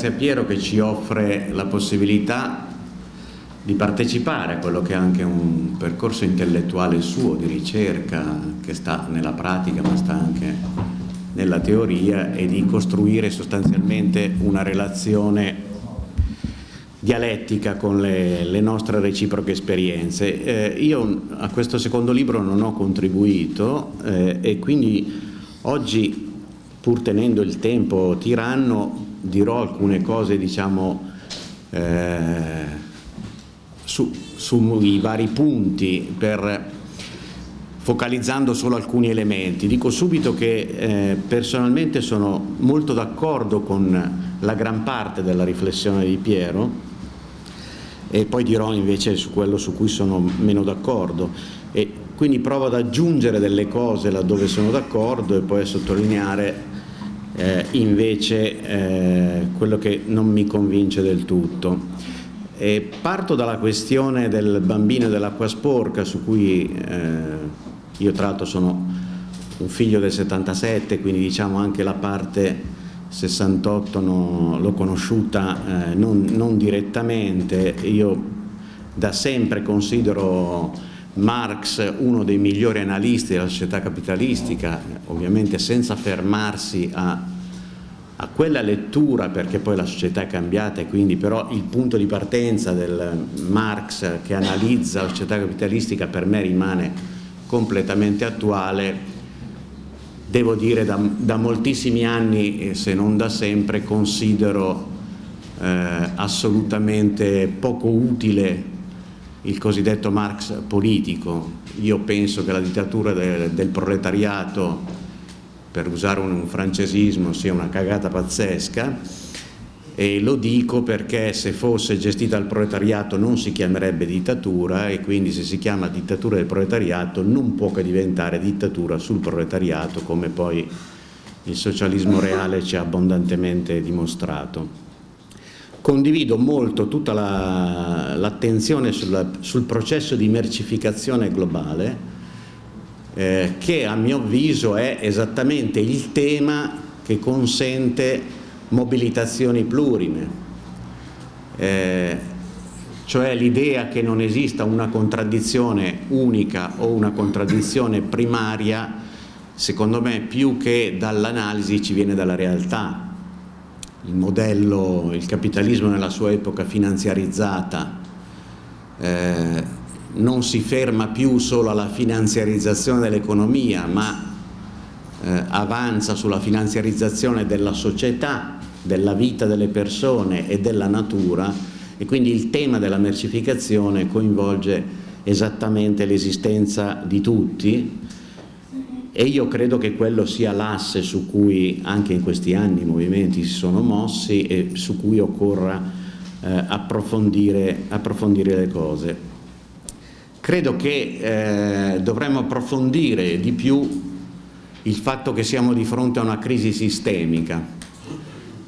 grazie a Piero che ci offre la possibilità di partecipare a quello che è anche un percorso intellettuale suo di ricerca che sta nella pratica ma sta anche nella teoria e di costruire sostanzialmente una relazione dialettica con le, le nostre reciproche esperienze. Eh, io a questo secondo libro non ho contribuito eh, e quindi oggi pur tenendo il tempo tiranno dirò alcune cose diciamo eh, su, sui vari punti per focalizzando solo alcuni elementi. Dico subito che eh, personalmente sono molto d'accordo con la gran parte della riflessione di Piero e poi dirò invece su quello su cui sono meno d'accordo e quindi provo ad aggiungere delle cose laddove sono d'accordo e poi a sottolineare eh, invece eh, quello che non mi convince del tutto. E parto dalla questione del bambino dell'acqua sporca su cui eh, io tra l'altro sono un figlio del 77 quindi diciamo anche la parte 68 no, l'ho conosciuta eh, non, non direttamente, io da sempre considero Marx uno dei migliori analisti della società capitalistica, ovviamente senza fermarsi a a quella lettura, perché poi la società è cambiata e quindi però il punto di partenza del Marx che analizza la società capitalistica per me rimane completamente attuale, devo dire da, da moltissimi anni, se non da sempre, considero eh, assolutamente poco utile il cosiddetto Marx politico. Io penso che la dittatura del, del proletariato per usare un francesismo, sia una cagata pazzesca e lo dico perché se fosse gestita dal proletariato non si chiamerebbe dittatura e quindi se si chiama dittatura del proletariato non può che diventare dittatura sul proletariato come poi il socialismo reale ci ha abbondantemente dimostrato. Condivido molto tutta l'attenzione la, sul processo di mercificazione globale eh, che a mio avviso è esattamente il tema che consente mobilitazioni plurime, eh, cioè l'idea che non esista una contraddizione unica o una contraddizione primaria, secondo me più che dall'analisi ci viene dalla realtà. Il modello, il capitalismo nella sua epoca finanziarizzata, eh, non si ferma più solo alla finanziarizzazione dell'economia, ma eh, avanza sulla finanziarizzazione della società, della vita delle persone e della natura e quindi il tema della mercificazione coinvolge esattamente l'esistenza di tutti e io credo che quello sia l'asse su cui anche in questi anni i movimenti si sono mossi e su cui occorra eh, approfondire, approfondire le cose. Credo che eh, dovremmo approfondire di più il fatto che siamo di fronte a una crisi sistemica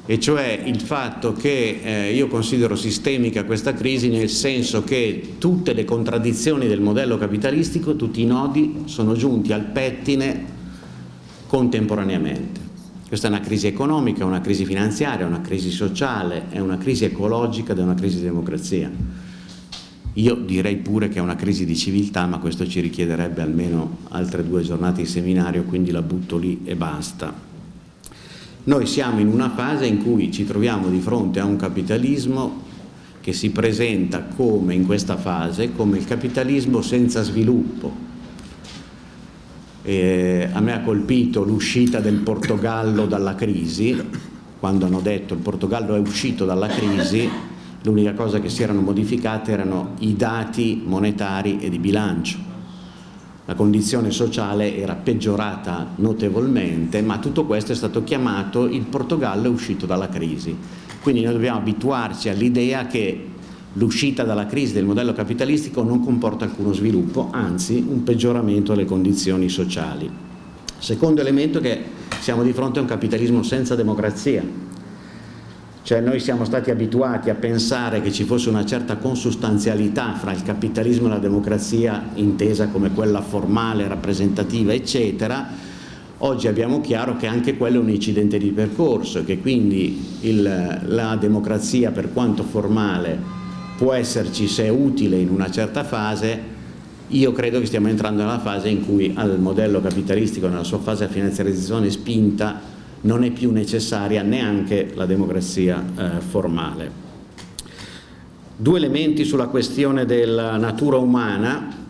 e cioè il fatto che eh, io considero sistemica questa crisi nel senso che tutte le contraddizioni del modello capitalistico, tutti i nodi sono giunti al pettine contemporaneamente. Questa è una crisi economica, una crisi finanziaria, una crisi sociale, è una crisi ecologica ed è una crisi di democrazia. Io direi pure che è una crisi di civiltà, ma questo ci richiederebbe almeno altre due giornate di seminario, quindi la butto lì e basta. Noi siamo in una fase in cui ci troviamo di fronte a un capitalismo che si presenta come in questa fase, come il capitalismo senza sviluppo. E a me ha colpito l'uscita del Portogallo dalla crisi, quando hanno detto il Portogallo è uscito dalla crisi, l'unica cosa che si erano modificate erano i dati monetari e di bilancio. La condizione sociale era peggiorata notevolmente, ma tutto questo è stato chiamato il Portogallo uscito dalla crisi. Quindi noi dobbiamo abituarci all'idea che l'uscita dalla crisi del modello capitalistico non comporta alcuno sviluppo, anzi un peggioramento delle condizioni sociali. Secondo elemento è che siamo di fronte a un capitalismo senza democrazia, cioè noi siamo stati abituati a pensare che ci fosse una certa consustanzialità fra il capitalismo e la democrazia intesa come quella formale, rappresentativa, eccetera. Oggi abbiamo chiaro che anche quello è un incidente di percorso e che quindi il, la democrazia per quanto formale può esserci se è utile in una certa fase, io credo che stiamo entrando nella fase in cui al modello capitalistico nella sua fase di finanziarizzazione spinta non è più necessaria neanche la democrazia eh, formale. Due elementi sulla questione della natura umana,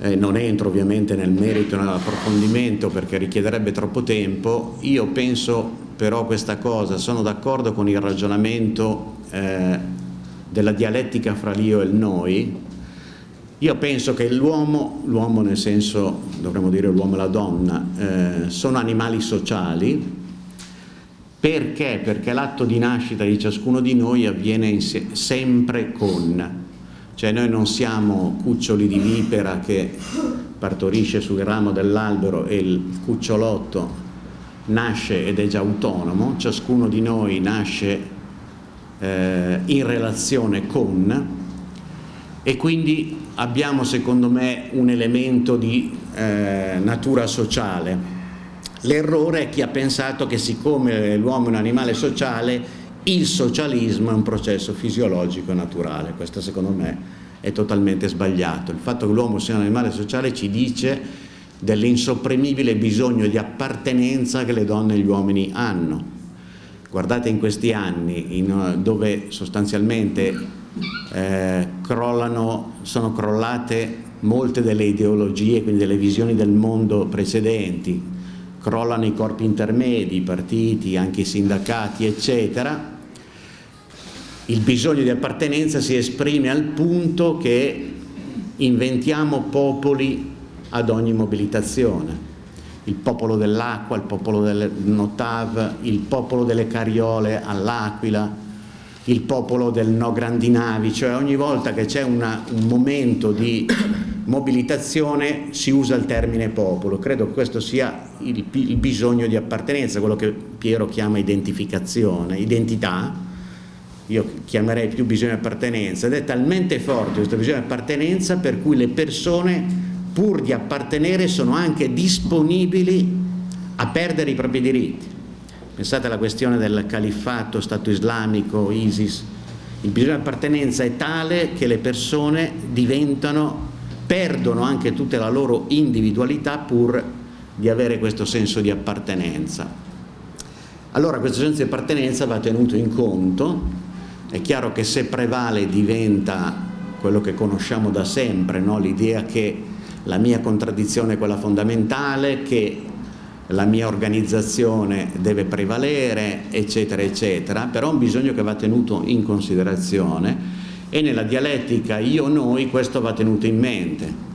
eh, non entro ovviamente nel merito e nell'approfondimento perché richiederebbe troppo tempo, io penso però questa cosa, sono d'accordo con il ragionamento eh, della dialettica fra l'io e il noi, io penso che l'uomo, l'uomo nel senso, dovremmo dire l'uomo e la donna, eh, sono animali sociali, perché? Perché l'atto di nascita di ciascuno di noi avviene sempre con, cioè noi non siamo cuccioli di vipera che partorisce sul ramo dell'albero e il cucciolotto nasce ed è già autonomo, ciascuno di noi nasce eh, in relazione con. E quindi abbiamo secondo me un elemento di eh, natura sociale. L'errore è chi ha pensato che siccome l'uomo è un animale sociale il socialismo è un processo fisiologico e naturale, questo secondo me è totalmente sbagliato. Il fatto che l'uomo sia un animale sociale ci dice dell'insopprimibile bisogno di appartenenza che le donne e gli uomini hanno. Guardate in questi anni in, dove sostanzialmente eh, crollano, sono crollate molte delle ideologie, quindi delle visioni del mondo precedenti, crollano i corpi intermedi, i partiti, anche i sindacati, eccetera, il bisogno di appartenenza si esprime al punto che inventiamo popoli ad ogni mobilitazione. Il popolo dell'acqua, il popolo del Notav, il popolo delle cariole all'Aquila, il popolo del no grandi navi, cioè ogni volta che c'è un momento di mobilitazione si usa il termine popolo. Credo che questo sia il, il bisogno di appartenenza, quello che Piero chiama identificazione, identità, io chiamerei più bisogno di appartenenza, ed è talmente forte questo bisogno di appartenenza per cui le persone pur di appartenere sono anche disponibili a perdere i propri diritti. Pensate alla questione del califfato, Stato islamico, ISIS, il bisogno di appartenenza è tale che le persone diventano, perdono anche tutta la loro individualità pur di avere questo senso di appartenenza. Allora questo senso di appartenenza va tenuto in conto è chiaro che se prevale diventa quello che conosciamo da sempre, no? l'idea che la mia contraddizione è quella fondamentale, che la mia organizzazione deve prevalere, eccetera, eccetera, però è un bisogno che va tenuto in considerazione e nella dialettica io-noi questo va tenuto in mente.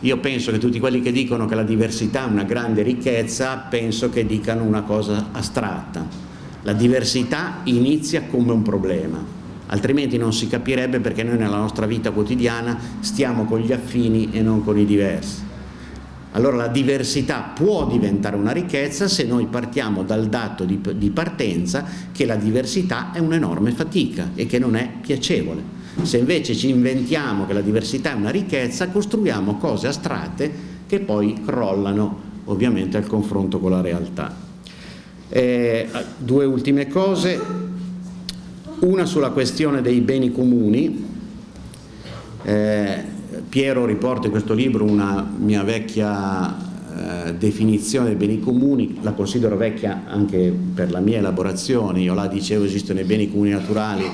Io penso che tutti quelli che dicono che la diversità è una grande ricchezza, penso che dicano una cosa astratta. La diversità inizia come un problema, altrimenti non si capirebbe perché noi nella nostra vita quotidiana stiamo con gli affini e non con i diversi. Allora la diversità può diventare una ricchezza se noi partiamo dal dato di, di partenza che la diversità è un'enorme fatica e che non è piacevole. Se invece ci inventiamo che la diversità è una ricchezza, costruiamo cose astratte che poi crollano ovviamente al confronto con la realtà. Eh, due ultime cose, una sulla questione dei beni comuni, eh, Piero riporta in questo libro una mia vecchia eh, definizione dei beni comuni, la considero vecchia anche per la mia elaborazione, io la dicevo esistono i beni comuni naturali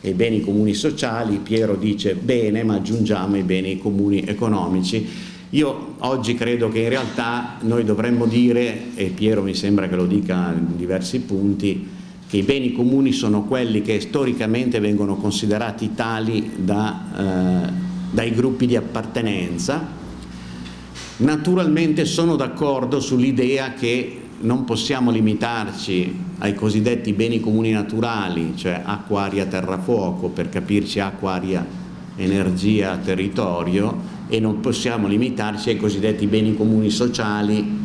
e i beni comuni sociali, Piero dice bene ma aggiungiamo i beni comuni economici. Io oggi credo che in realtà noi dovremmo dire, e Piero mi sembra che lo dica in diversi punti, che i beni comuni sono quelli che storicamente vengono considerati tali da, eh, dai gruppi di appartenenza. Naturalmente sono d'accordo sull'idea che non possiamo limitarci ai cosiddetti beni comuni naturali, cioè acqua, aria, terra, fuoco, per capirci acqua, aria, energia, territorio, e non possiamo limitarci ai cosiddetti beni comuni sociali,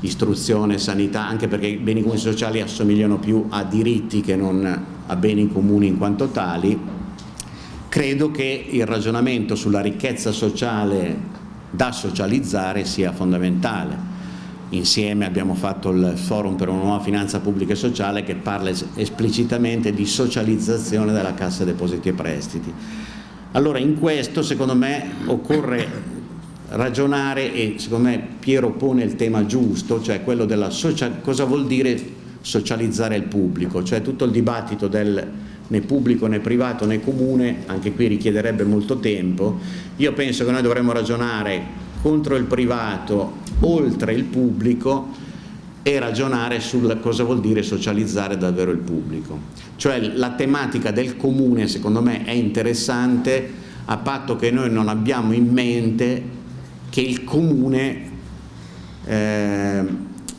istruzione, sanità, anche perché i beni comuni sociali assomigliano più a diritti che non a beni comuni in quanto tali, credo che il ragionamento sulla ricchezza sociale da socializzare sia fondamentale. insieme abbiamo fatto il forum per una nuova finanza pubblica e sociale che parla esplicitamente di socializzazione della Cassa Depositi e Prestiti. Allora in questo secondo me occorre ragionare e secondo me Piero pone il tema giusto, cioè quello della social, cosa vuol dire socializzare il pubblico, cioè tutto il dibattito del né pubblico né privato né comune, anche qui richiederebbe molto tempo, io penso che noi dovremmo ragionare contro il privato, oltre il pubblico e ragionare su cosa vuol dire socializzare davvero il pubblico. Cioè la tematica del comune secondo me è interessante a patto che noi non abbiamo in mente che il comune eh,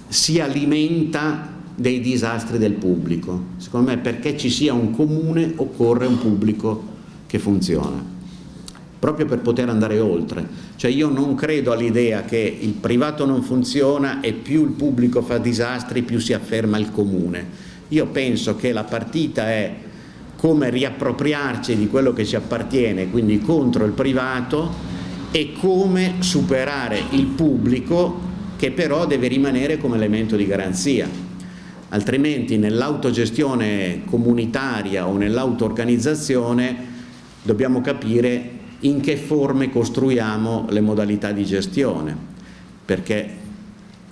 si alimenta dei disastri del pubblico. Secondo me perché ci sia un comune occorre un pubblico che funziona, proprio per poter andare oltre. Cioè io non credo all'idea che il privato non funziona e più il pubblico fa disastri più si afferma il comune. Io penso che la partita è come riappropriarci di quello che ci appartiene, quindi contro il privato e come superare il pubblico che però deve rimanere come elemento di garanzia. Altrimenti nell'autogestione comunitaria o nell'auto-organizzazione dobbiamo capire in che forme costruiamo le modalità di gestione, perché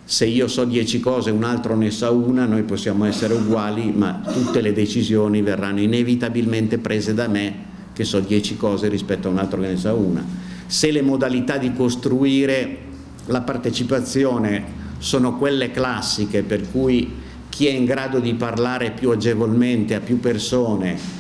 se io so dieci cose e un altro ne sa una, noi possiamo essere uguali, ma tutte le decisioni verranno inevitabilmente prese da me che so dieci cose rispetto a un altro che ne sa una. Se le modalità di costruire la partecipazione sono quelle classiche per cui chi è in grado di parlare più agevolmente a più persone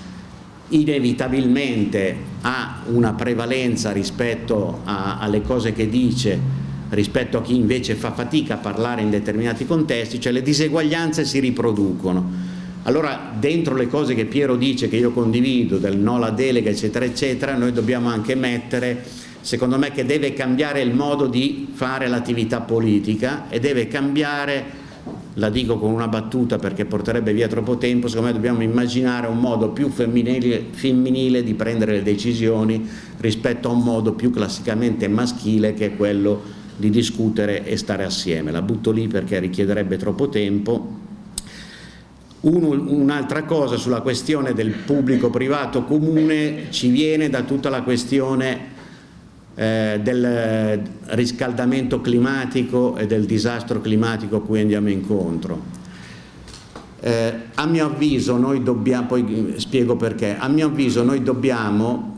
inevitabilmente ha una prevalenza rispetto a, alle cose che dice rispetto a chi invece fa fatica a parlare in determinati contesti, cioè le diseguaglianze si riproducono. Allora dentro le cose che Piero dice, che io condivido, del no alla delega eccetera eccetera, noi dobbiamo anche mettere secondo me che deve cambiare il modo di fare l'attività politica e deve cambiare, la dico con una battuta perché porterebbe via troppo tempo, secondo me dobbiamo immaginare un modo più femminile, femminile di prendere le decisioni rispetto a un modo più classicamente maschile che è quello di discutere e stare assieme. La butto lì perché richiederebbe troppo tempo. Un'altra cosa sulla questione del pubblico-privato comune ci viene da tutta la questione eh, del riscaldamento climatico e del disastro climatico a cui andiamo incontro. Eh, a mio avviso noi dobbiamo, poi spiego perché, a mio avviso noi dobbiamo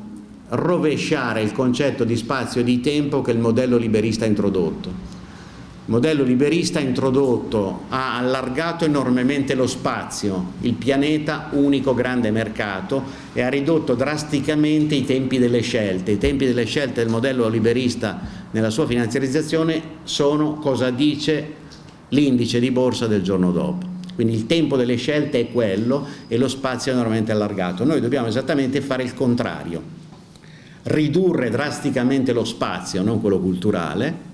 rovesciare il concetto di spazio e di tempo che il modello liberista ha introdotto il modello liberista introdotto ha allargato enormemente lo spazio, il pianeta unico grande mercato e ha ridotto drasticamente i tempi delle scelte. I tempi delle scelte del modello liberista nella sua finanziarizzazione sono cosa dice l'indice di borsa del giorno dopo. Quindi il tempo delle scelte è quello e lo spazio è enormemente allargato. Noi dobbiamo esattamente fare il contrario, ridurre drasticamente lo spazio, non quello culturale,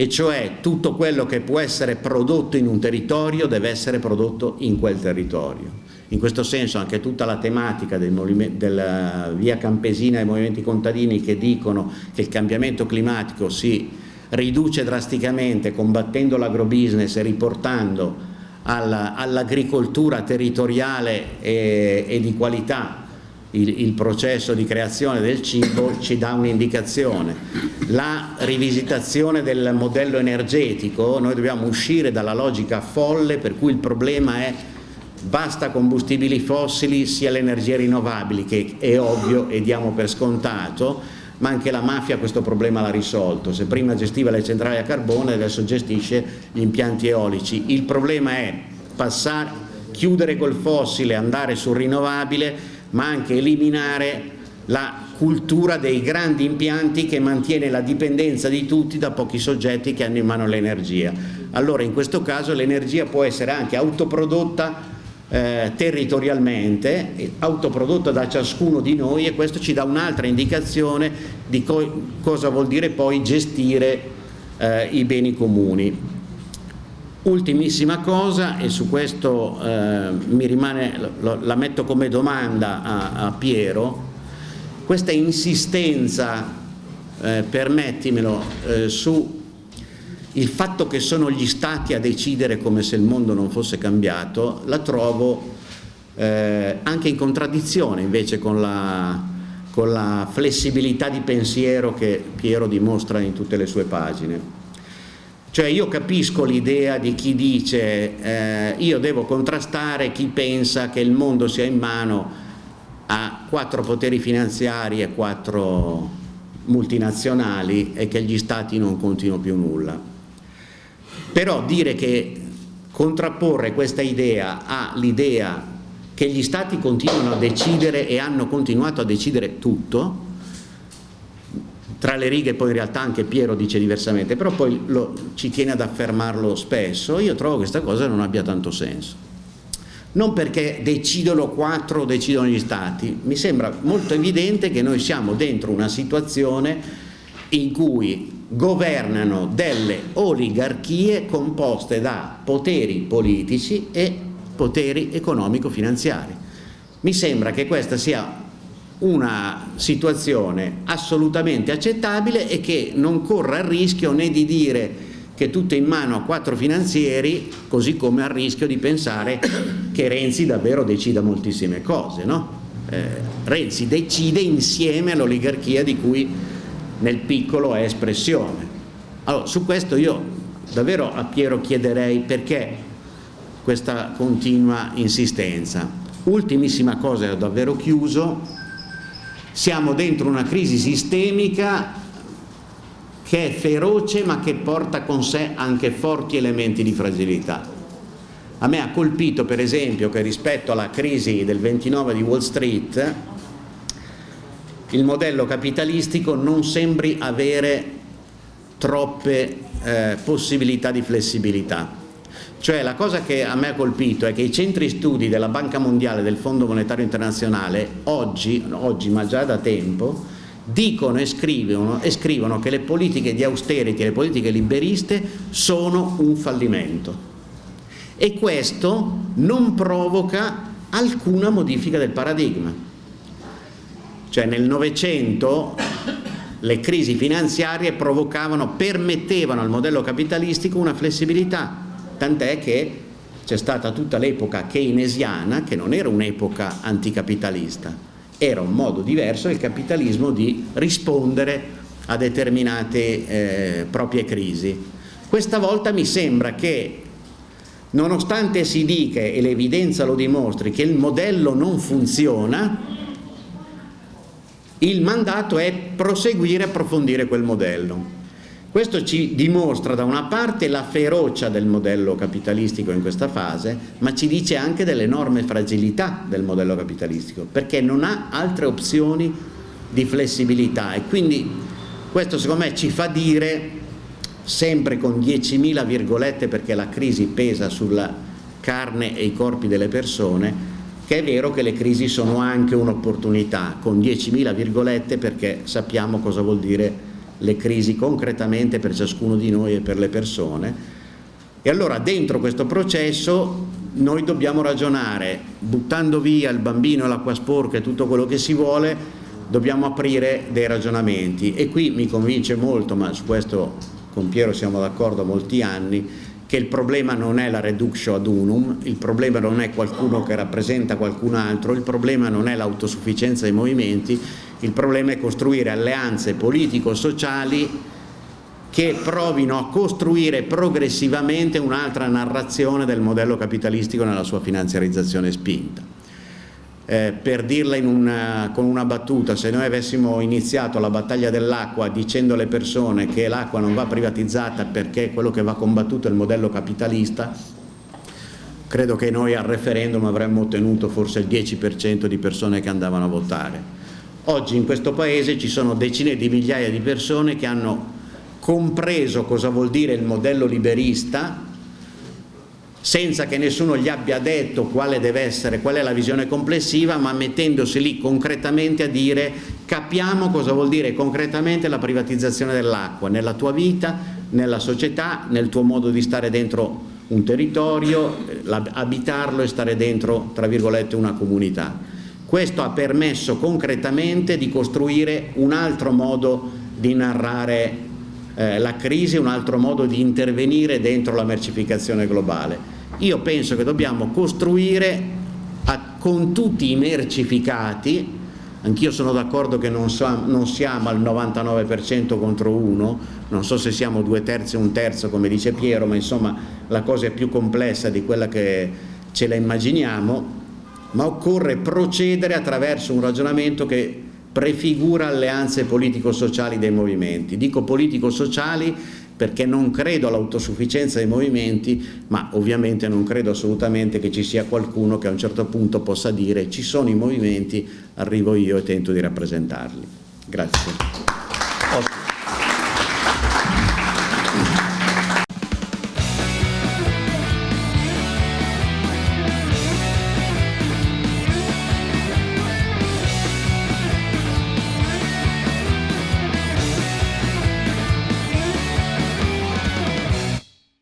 e cioè tutto quello che può essere prodotto in un territorio deve essere prodotto in quel territorio. In questo senso anche tutta la tematica del della via campesina dei movimenti contadini che dicono che il cambiamento climatico si riduce drasticamente combattendo l'agrobusiness e riportando all'agricoltura territoriale e, e di qualità il, il, processo di creazione del cibo ci dà un'indicazione. La rivisitazione del modello energetico, noi dobbiamo uscire dalla logica folle per cui il problema è basta combustibili fossili sia le energie rinnovabili che è ovvio e diamo per scontato ma anche la mafia questo problema l'ha risolto se prima gestiva le centrali a carbone adesso gestisce gli impianti eolici il problema è passare, chiudere col fossile andare sul rinnovabile ma anche eliminare la cultura dei grandi impianti che mantiene la dipendenza di tutti da pochi soggetti che hanno in mano l'energia. Allora in questo caso l'energia può essere anche autoprodotta eh, territorialmente, autoprodotta da ciascuno di noi e questo ci dà un'altra indicazione di co cosa vuol dire poi gestire eh, i beni comuni. Ultimissima cosa, e su questo eh, mi rimane, lo, la metto come domanda a, a Piero, questa insistenza, eh, permettimelo, eh, su il fatto che sono gli stati a decidere come se il mondo non fosse cambiato, la trovo eh, anche in contraddizione invece con la, con la flessibilità di pensiero che Piero dimostra in tutte le sue pagine. Cioè io capisco l'idea di chi dice eh, io devo contrastare chi pensa che il mondo sia in mano a quattro poteri finanziari e quattro multinazionali e che gli stati non contino più nulla. Però dire che contrapporre questa idea all'idea che gli stati continuano a decidere e hanno continuato a decidere tutto, tra le righe poi in realtà anche Piero dice diversamente, però poi lo, ci tiene ad affermarlo spesso, io trovo che questa cosa non abbia tanto senso. Non perché decidono quattro o decidono gli stati, mi sembra molto evidente che noi siamo dentro una situazione in cui governano delle oligarchie composte da poteri politici e poteri economico-finanziari. Mi sembra che questa sia una situazione assolutamente accettabile e che non corra il rischio né di dire che è tutto in mano a quattro finanzieri, così come al rischio di pensare che Renzi davvero decida moltissime cose. No? Eh, Renzi decide insieme all'oligarchia di cui nel piccolo è espressione. Allora, su questo io davvero a Piero chiederei perché questa continua insistenza. Ultimissima cosa, ho davvero chiuso, siamo dentro una crisi sistemica che è feroce ma che porta con sé anche forti elementi di fragilità. A me ha colpito per esempio che rispetto alla crisi del 29 di Wall Street il modello capitalistico non sembri avere troppe eh, possibilità di flessibilità. Cioè la cosa che a me ha colpito è che i centri studi della Banca Mondiale, del Fondo Monetario Internazionale, oggi, oggi ma già da tempo, dicono e scrivono, e scrivono che le politiche di austerity, le politiche liberiste sono un fallimento. E questo non provoca alcuna modifica del paradigma. Cioè nel Novecento le crisi finanziarie provocavano, permettevano al modello capitalistico una flessibilità tant'è che c'è stata tutta l'epoca keynesiana, che non era un'epoca anticapitalista, era un modo diverso del capitalismo di rispondere a determinate eh, proprie crisi. Questa volta mi sembra che nonostante si dica e l'evidenza lo dimostri che il modello non funziona, il mandato è proseguire e approfondire quel modello. Questo ci dimostra da una parte la ferocia del modello capitalistico in questa fase, ma ci dice anche dell'enorme fragilità del modello capitalistico, perché non ha altre opzioni di flessibilità. E quindi questo secondo me ci fa dire, sempre con 10.000 virgolette perché la crisi pesa sulla carne e i corpi delle persone, che è vero che le crisi sono anche un'opportunità, con 10.000 virgolette perché sappiamo cosa vuol dire le crisi concretamente per ciascuno di noi e per le persone. E allora dentro questo processo noi dobbiamo ragionare. Buttando via il bambino l'acqua sporca e tutto quello che si vuole dobbiamo aprire dei ragionamenti. E qui mi convince molto ma su questo con Piero siamo d'accordo molti anni che il problema non è la reduction ad unum, il problema non è qualcuno che rappresenta qualcun altro, il problema non è l'autosufficienza dei movimenti, il problema è costruire alleanze politico-sociali che provino a costruire progressivamente un'altra narrazione del modello capitalistico nella sua finanziarizzazione spinta. Eh, per dirla una, con una battuta, se noi avessimo iniziato la battaglia dell'acqua dicendo alle persone che l'acqua non va privatizzata perché quello che va combattuto è il modello capitalista, credo che noi al referendum avremmo ottenuto forse il 10% di persone che andavano a votare. Oggi in questo Paese ci sono decine di migliaia di persone che hanno compreso cosa vuol dire il modello liberista senza che nessuno gli abbia detto quale deve essere, qual è la visione complessiva, ma mettendosi lì concretamente a dire capiamo cosa vuol dire concretamente la privatizzazione dell'acqua nella tua vita, nella società, nel tuo modo di stare dentro un territorio, abitarlo e stare dentro, tra virgolette, una comunità. Questo ha permesso concretamente di costruire un altro modo di narrare eh, la crisi è un altro modo di intervenire dentro la mercificazione globale. Io penso che dobbiamo costruire a, con tutti i mercificati, anch'io sono d'accordo che non, so, non, siamo al 99% contro uno, non so se siamo due terzi o un terzo come dice Piero, ma insomma la cosa è più complessa di quella che ce la immaginiamo, ma occorre procedere attraverso un ragionamento che prefigura alleanze politico-sociali dei movimenti. Dico politico-sociali perché non credo all'autosufficienza dei movimenti, ma ovviamente non credo assolutamente che ci sia qualcuno che a un certo punto possa dire ci sono i movimenti, arrivo io e tento di rappresentarli. Grazie.